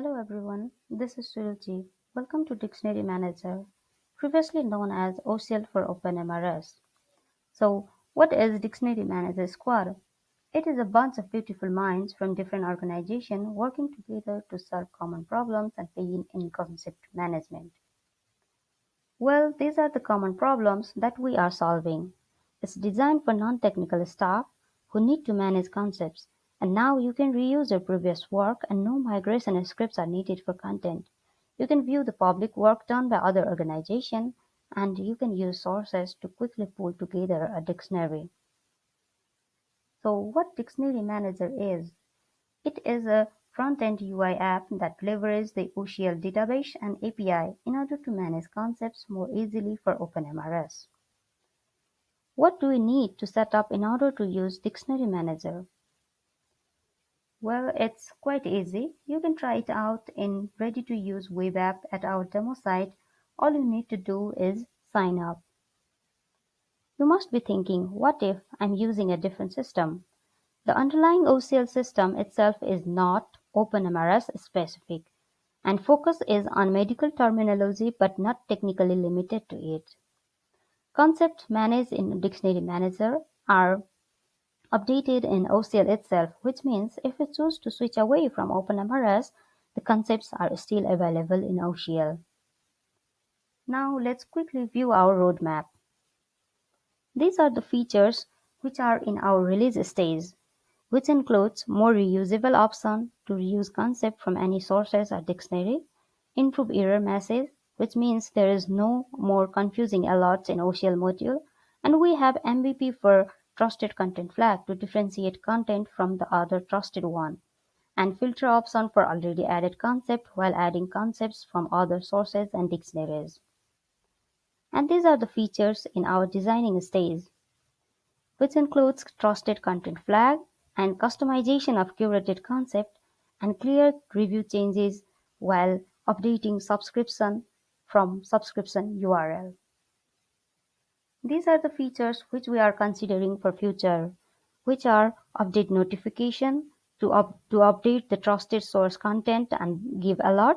Hello everyone, this is Suruchi. Welcome to Dictionary Manager, previously known as OCL for OpenMRS. So, what is Dictionary Manager Squad? It is a bunch of beautiful minds from different organizations working together to solve common problems and pain in concept management. Well, these are the common problems that we are solving. It's designed for non-technical staff who need to manage concepts and now you can reuse your previous work and no migration scripts are needed for content. You can view the public work done by other organizations and you can use sources to quickly pull together a dictionary. So what Dictionary Manager is? It is a front-end UI app that leverages the OCL database and API in order to manage concepts more easily for OpenMRS. What do we need to set up in order to use Dictionary Manager? Well, it's quite easy. You can try it out in ready-to-use web app at our demo site. All you need to do is sign up. You must be thinking, what if I'm using a different system? The underlying OCL system itself is not OpenMRS specific and focus is on medical terminology but not technically limited to it. Concepts managed in Dictionary Manager are updated in OCL itself, which means if we choose to switch away from OpenMRS, the concepts are still available in OCL. Now let's quickly view our roadmap. These are the features which are in our release stage, which includes more reusable option to reuse concept from any sources or dictionary, improve error message, which means there is no more confusing alerts in OCL module, and we have MVP for trusted content flag to differentiate content from the other trusted one, and filter option for already added concept while adding concepts from other sources and dictionaries. And these are the features in our designing stage, which includes trusted content flag and customization of curated concept and clear review changes while updating subscription from subscription URL. These are the features which we are considering for future, which are update notification to, up, to update the trusted source content and give alert,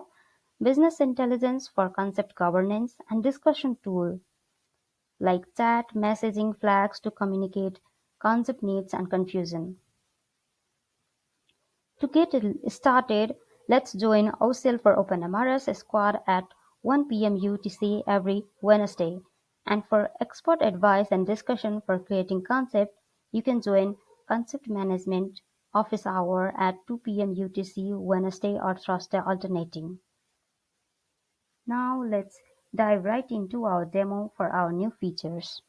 business intelligence for concept governance, and discussion tool like chat, messaging flags to communicate concept needs and confusion. To get started, let's join OCL for OpenMRS squad at 1 p.m. UTC every Wednesday. And for expert advice and discussion for creating concept, you can join Concept Management office hour at 2 p.m. UTC Wednesday or Thursday alternating. Now let's dive right into our demo for our new features.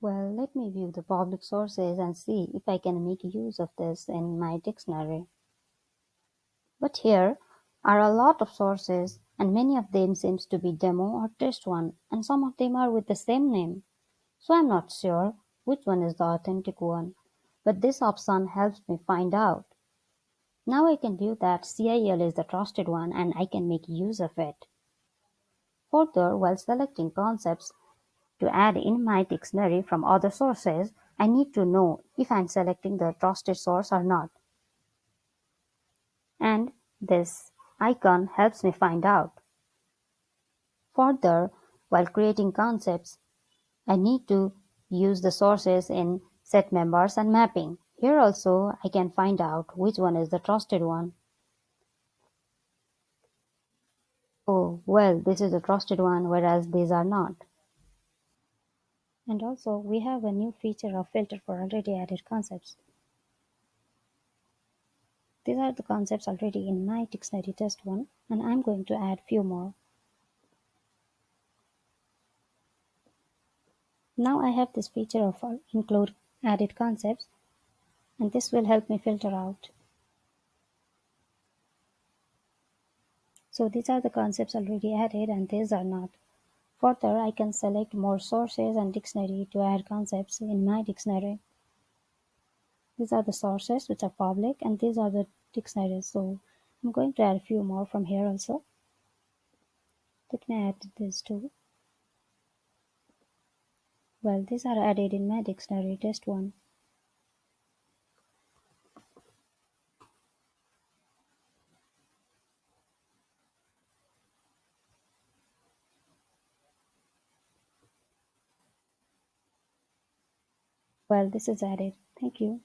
Well, let me view the public sources and see if I can make use of this in my dictionary. But here are a lot of sources and many of them seems to be demo or test one and some of them are with the same name. So I'm not sure which one is the authentic one, but this option helps me find out. Now I can view that CIEL is the trusted one and I can make use of it. Further, while selecting concepts to add in my dictionary from other sources, I need to know if I'm selecting the trusted source or not. And this icon helps me find out. Further, while creating concepts, I need to use the sources in set members and mapping. Here also I can find out which one is the trusted one. Oh, well, this is a trusted one, whereas these are not. And also, we have a new feature of filter for already added concepts. These are the concepts already in my dictionary test one and I'm going to add a few more. Now I have this feature of uh, include added concepts and this will help me filter out. So these are the concepts already added and these are not. Further, I can select more sources and dictionary to add concepts in my dictionary these are the sources which are public and these are the dictionaries so I'm going to add a few more from here also. Let me add these two. Well these are added in my dictionary test one. Well this is added. Thank you.